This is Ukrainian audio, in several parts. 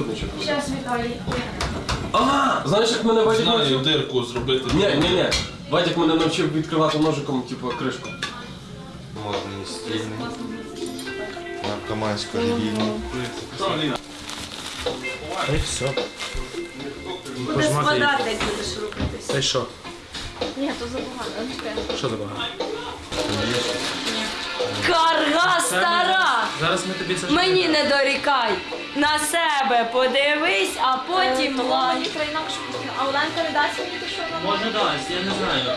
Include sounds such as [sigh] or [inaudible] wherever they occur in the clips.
тут нічого. Зараз Віталій. А, знаєш, як мене Вадик Знаю, навчив? дирку зробити. Ні, ні, ні. Вадик мене навчив відкривати ножиком, типу, кришку. Модний, стильний. Наркомансько релігійний. Та й все. Буде спадати, як будеш рухатись. Та й що? Ні, то забагато. Що забагато? Карга стара! Зараз ми тобі це Мені не дорікай! На себе подивись, а потім лай. А Оленка не дасть мені те, що вона Може дасть, я не знаю.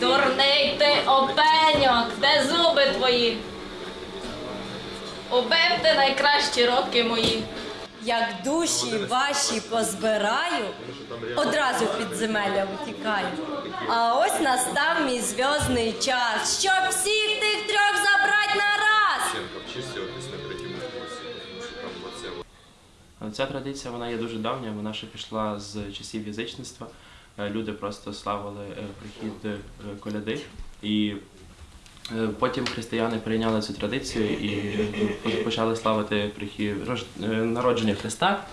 Дурний ти опеньок, де зуби твої? Убив ти найкращі роки мої. Як душі ваші позбираю, одразу в підземелля утікаю. А ось настав мій зв'язний час, щоб всіх тих трьох забрать на раз. Ця традиція вона є дуже давня, вона ще пішла з часів язичництва. Е, Люди просто славили е, прихід е, коляди. І потім християни прийняли цю традицію і е, почали славити е, народження Христа.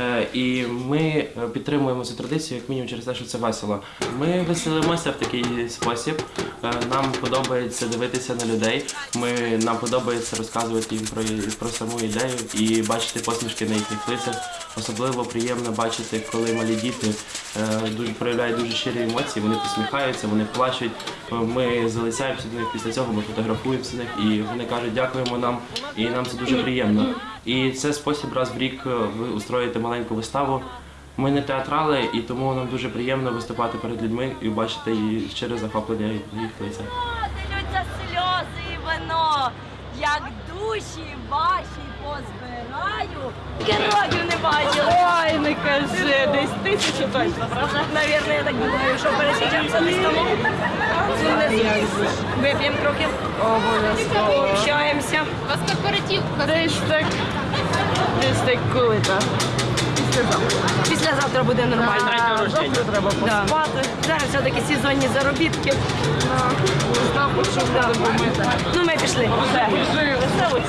Е, І ми е, підтримуємо цю традицію як мінімум через те, що це весело. Ми веселимося в такий спосіб. Е, Нам подобається дивитися на людей. Ми нам подобається розказувати їм про, про саму ідею і бачити посмішки на їхніх лицях. Особливо приємно бачити, коли малі діти дуже проявляють дуже щирі емоції. Вони посміхаються, вони плачуть. Ми залицяємося до них після цього. Ми фотографуємося з них, і вони кажуть, дякуємо нам, і нам це дуже приємно. І це спосіб раз в рік е, устроїти маленьку виставу. Ми не театрали, і тому нам дуже приємно виступати перед людьми і бачити її щире захоплення їх лиця. Дивляться сльози і вино, як душі ваші позбираю. Героїв не бачила. Ой, не кажи, десь тисячу точно, правда? Навірно, я так думаю, що пересічемося десь тому. Вип'ємо трохи. Обов'язково. Общаємося. У вас корпоратив. Десь так, десь так коли. Післязавтра буде нормально. Завтра треба поспати. Зараз все-таки сезонні заробітки. Да. Ну, ми пішли. Все. Веселуйся.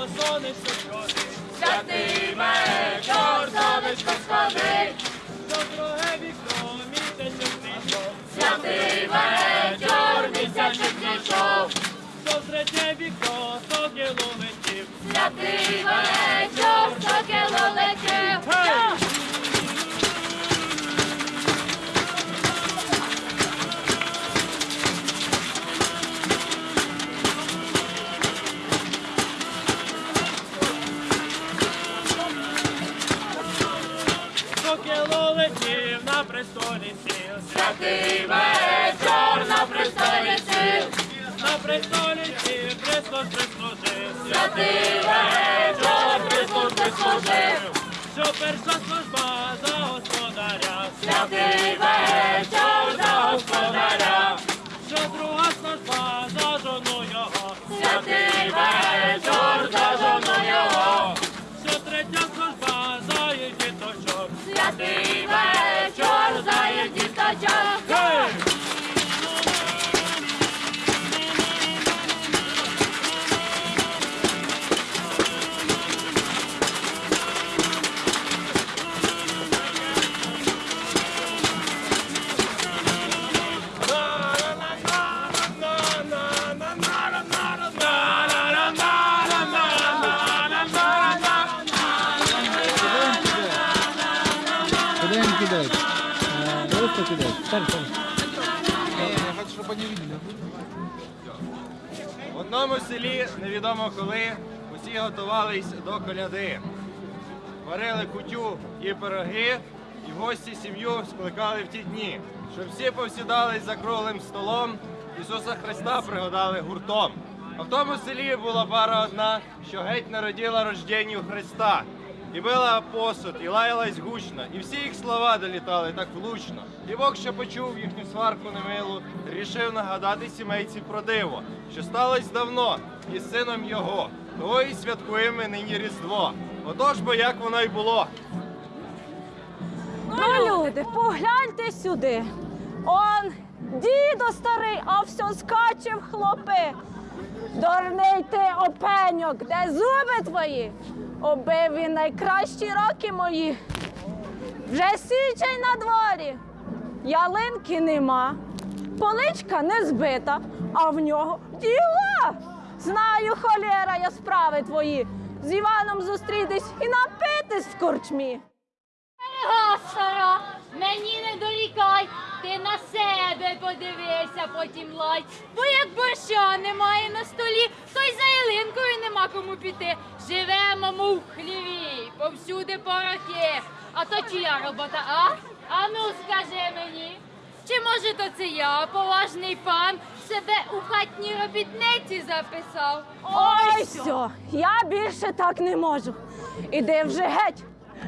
Вікно сонечко сходить. Святий мене, сонечко сходить. до друге вікно місяць зійшов. мене, чор місяця зійшов. до третє вікно сокіло летів. святи мене, чор сокіло летів. престолі сіл Христос прислужив. Святий вечір Христос прислужив. Що перша служба за господаря. Святий вечір за господаря. Куда? Просто кидать. Стань, стань. Я хочу, чтобы они видели. В одному селі, невідомо коли, усі готувались до коляди. Варили кутю і пироги, і гості сім'ю скликали в ті дні, щоб всі повсідались за круглим столом, Ісуса Христа пригадали гуртом. А в тому селі була пара одна, що геть народила рожденню Христа. І била посуд, і лаялась гучно, і всі їх слова долітали так влучно. І Бог, що почув їхню сварку немилу, рішив нагадати сімейці про диво, що сталося давно із сином його. Того і святкуємо нині Різдво. Отож бо як воно й було. Ну, люди, погляньте сюди. Он дідо старий, а все скаче в хлопи. Дурний ти опеньок, де зуби твої? Обив він найкращі роки мої. Вже січень на дворі. Ялинки нема, поличка не збита, а в нього діла. Знаю, холєра, я справи твої. З Іваном зустрітись і напитись в корчмі. Гастара, мені не дорікай, ти на себе подивися, потім лай. Бо як борща немає на столі, то й за ялинкою нема кому піти. Живемо, мов в хліві, повсюди порохи. А то чия робота, а? А ну скажи мені. Чи може то це я, поважний пан, себе у хатній робітниці записав? Ой, все, я більше так не можу. Іди вже геть.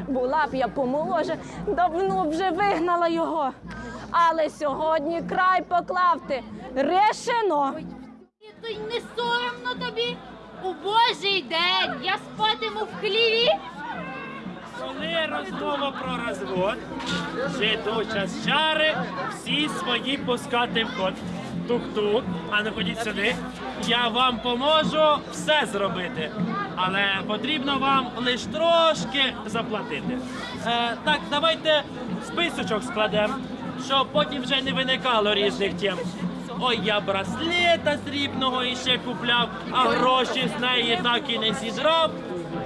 Була б я помоложе, давно вже вигнала його. Але сьогодні край поклавти. Решено. То й не соромно тобі? У Божий день я спатиму в хліві. Коли розмова про розвод, жиду час чари, всі свої пускати в ход. Тук-тук, а не ходіть сюди. Я вам поможу все зробити. Але потрібно вам лише трошки заплатити. Е, так, давайте списочок складемо, щоб потім вже не виникало різних тем. Ой, я браслета срібного іще купляв, а гроші з неї так і не зідрав.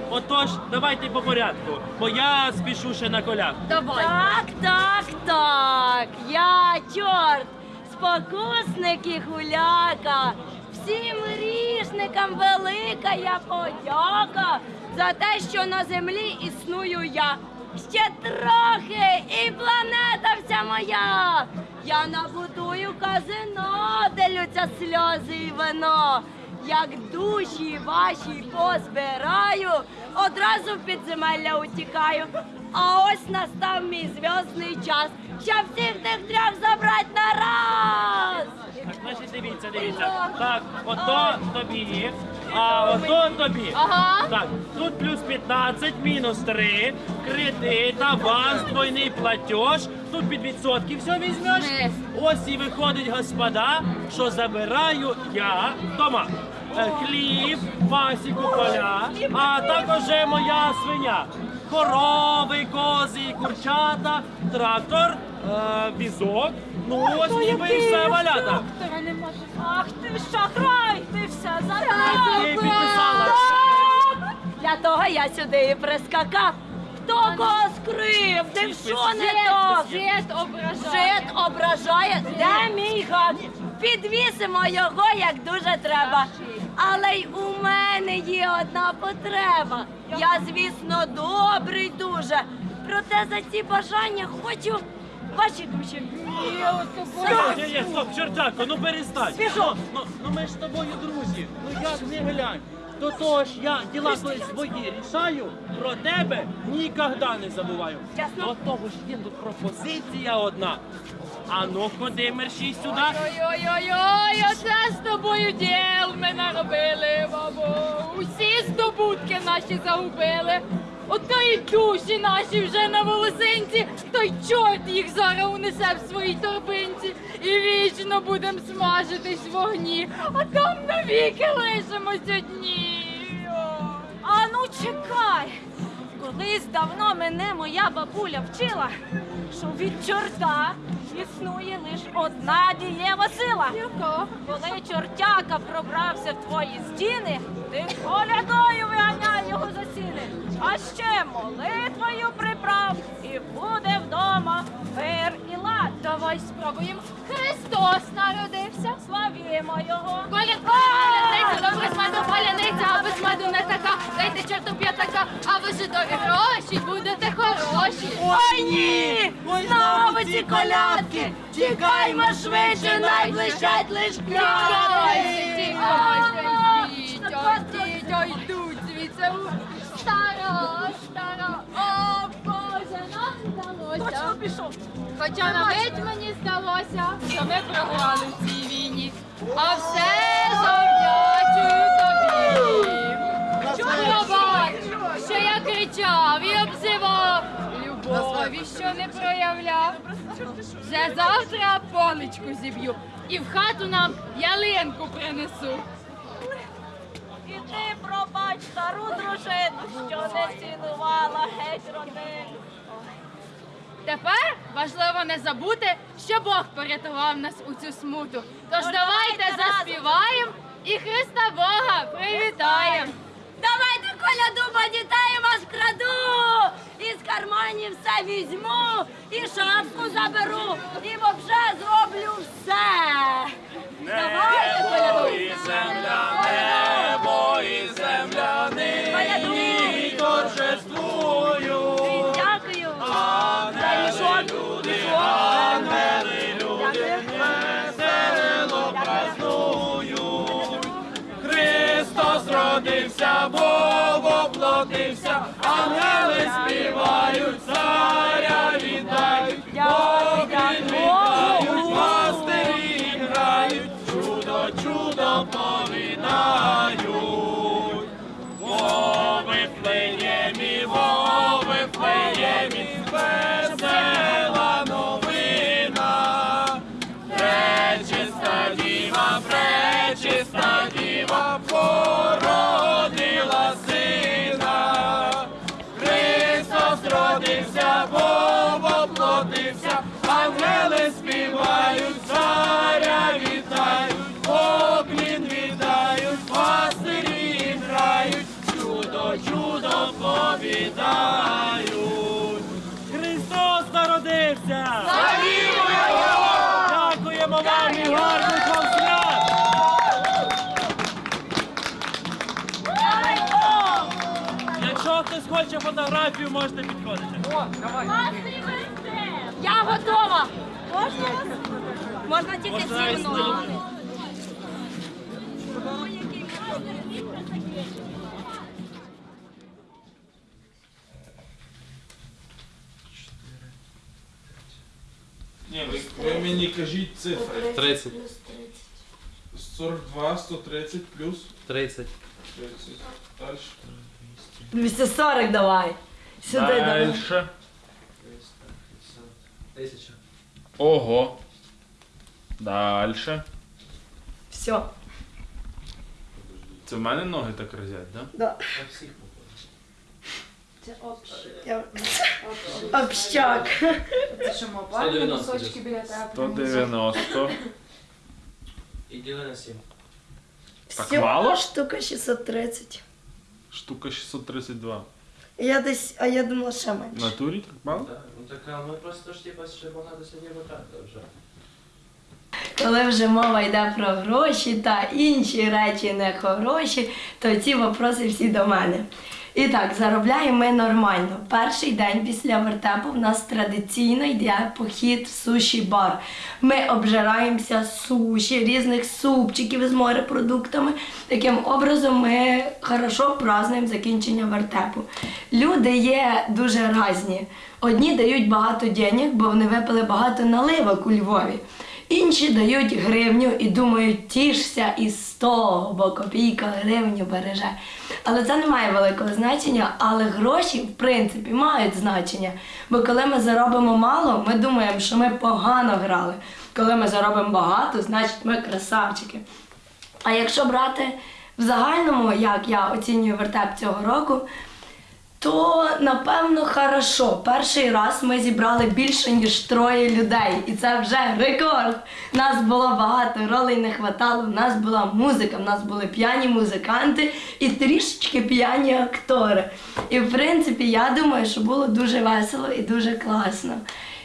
Отож, давайте по порядку, бо я спішу ще на колях. Давай. Так, так, так. Я чорт, спокусник і гуляка. Всім грішникам велика я подяка за те, що на землі існую я. Ще трохи і планета вся моя. Я набудую казино, де лються сльози і вино. Як душі ваші позбираю, одразу в підземелля утікаю. А ось настав мій зв'язний час, щоб всіх тих трьох забрать на раз. Значить, дивіться, дивіться. Так, ото тобі, а ото тобі. Ага. Так, тут плюс 15, мінус 3, кредит, аванс, двойний платеж. Тут під відсотки все візьмеш. Ось і виходить, господа, що забираю я дома. Е, Хліб, пасіку поля, а також моя свиня. Корови, кози, і курчата, трактор, е, візок. Ну ось ніби і все валята. Ах ти шахрай, ти все Ти Для того я сюди і прискакав. Хто кого скрив, де що не так? Жит ображає. Жит ображає, де мій гад? Підвісимо його, як дуже треба. Але й у мене є одна потреба. Я, звісно, добрий дуже. Проте за ці бажання хочу ваші душі. Ні, ні, стоп, чертяко, ну перестань. Ну, ну, ну ми ж з тобою друзі. Ну як не глянь. До того ж я діла свої рішаю, про тебе ніколи не забуваю. Ясно. До того ж є тут пропозиція одна. А ну ходи, мерщій сюди. Ой-ой-ой, оце з тобою діл ми наробили, бабо. Усі здобутки наші загубили. Ото і душі наші вже на волосинці, той чорт їх зараз унесе в своїй торбинці. І вічно будем смажитись в вогні, а там навіки лишимось одні. А ну чекай. Колись давно мене моя бабуля вчила, що від чорта існує лише одна дієва сила. Яка? Коли чортяка пробрався в твої стіни, ти колядою виганяй його за сіни а ще молитвою приправ і буде вдома мир і лад. Давай спробуємо. Христос народився, славімо його. Колядко паляниця, добре з паляниця, аби смаду меду не така. Дайте чорту п'ятака, а ви жидові гроші будете хороші. Ой ні! Знову ці колядки! Тікаймо швидше, найближчать лиш пляшки. Дітя йдуть, звідси Стара, стара, о Боже, нам Точно пішов! Хоча на мить мені здалося, що ми програли в цій війні. А все завдячую тобі. Пробач, що я кричав і обзивав, любові, що не проявляв. Вже завтра поличку зіб'ю і в хату нам ялинку принесу. І пробач стару дружину, що не цінувала геть родину. Тепер важливо не забути, що Бог порятував нас у цю смуту. Тож давайте заспіваємо і Христа Бога привітаємо. Давайте коляду, бо дітей вас краду. Із карманів все візьму, і шапку заберу, і вообще зроблю все. Давайте коляду. Родився, Бог воплотився, ангели співають, царя фотографію, можете підходити. Я готова! Можна вас? Можна тільки зі мною. Ні, ви, ви мені кажіть цифри. 30. 42, 130 плюс 30. 30. Далі. 240 давай. Сюди давай. Дальше. Тисяча. Ого. Дальше. Все. Це в мене ноги так разять, да? Да. Общак. Це що, 190 кусочки біля тебе? 190. І діли на 7. Так мало? штука 630. Штука 632. Я десь, а я думала ще менше. На натурі так мало? Так, ну так, а ми просто ж типа ще багато сьогодні витрати вже. Коли вже мова йде про гроші та інші речі не хороші, то ці вопроси всі до мене. І так, заробляємо ми нормально. Перший день після вертепу в нас традиційно йде похід в суші-бар. Ми обжираємося суші, різних супчиків з морепродуктами. Таким образом ми хорошо празднуємо закінчення вертепу. Люди є дуже різні. Одні дають багато денег, бо вони випили багато наливок у Львові. Інші дають гривню і думають, тішся із того, бо копійка гривню береже. Але це не має великого значення, але гроші, в принципі, мають значення. Бо коли ми заробимо мало, ми думаємо, що ми погано грали. Коли ми заробимо багато, значить ми красавчики. А якщо брати в загальному, як я оцінюю вертеп цього року, то напевно хорошо. Перший раз ми зібрали більше ніж троє людей, і це вже рекорд. Нас було багато, ролей не хватало. У нас була музика, в нас були п'яні музиканти і трішечки п'яні актори. І в принципі, я думаю, що було дуже весело і дуже класно.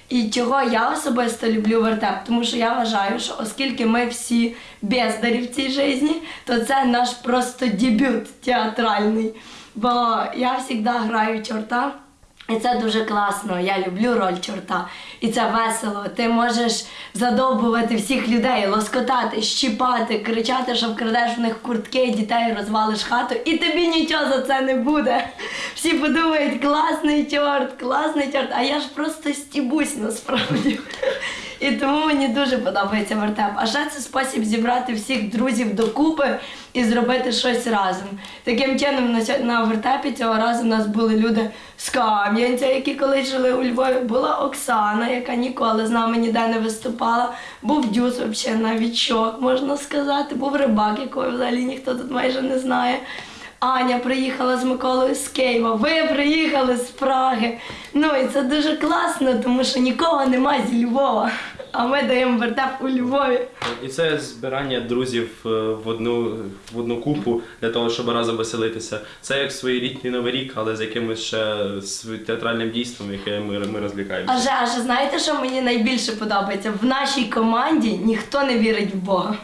І чого я особисто люблю вертеп, тому що я вважаю, що оскільки ми всі бездарі в цій житті, то це наш просто дебют театральний. Бо я завжди граю чорта. І це дуже класно. Я люблю роль чорта. І це весело. Ти можеш задовбувати всіх людей, лоскотати, щіпати, кричати, що вкрадеш в них куртки, дітей розвалиш хату, і тобі нічого за це не буде. Всі подумають, класний чорт, класний чорт, а я ж просто стібусь насправді. І тому мені дуже подобається вертеп. А ще це спосіб зібрати всіх друзів докупи і зробити щось разом. Таким чином, на, вертепі цього разу в нас були люди з Кам'янця, які колись жили у Львові. Була Оксана, яка ніколи з нами ніде не виступала. Був Дюс, взагалі новічок, можна сказати. Був рибак, якого взагалі ніхто тут майже не знає. Аня приїхала з Миколою з Києва, ви приїхали з Праги. Ну і це дуже класно, тому що нікого немає зі Львова. А ми даємо вертеп у Львові. І це збирання друзів е, в одну, в одну купу для того, щоб разом веселитися. Це як своєрідний новий рік, але з якимось ще з театральним дійством, яке ми, ми розлікаємося. Аже, аже, знаєте, що мені найбільше подобається? В нашій команді ніхто не вірить в Бога.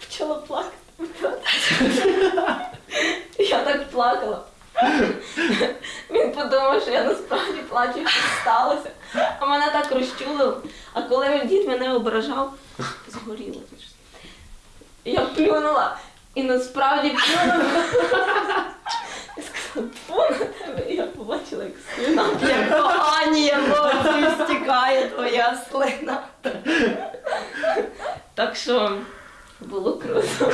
Почала плакати. [laughs] Я так плакала. Він подумав, що я насправді плачу, що сталося. А мене так розчулило. А коли він дід мене ображав, згоріло. Я плюнула. І насправді плюнула. Я сказала, фу на тебе. І я побачила, як слина. Як погані емоції стікає твоя слина. Так що було круто.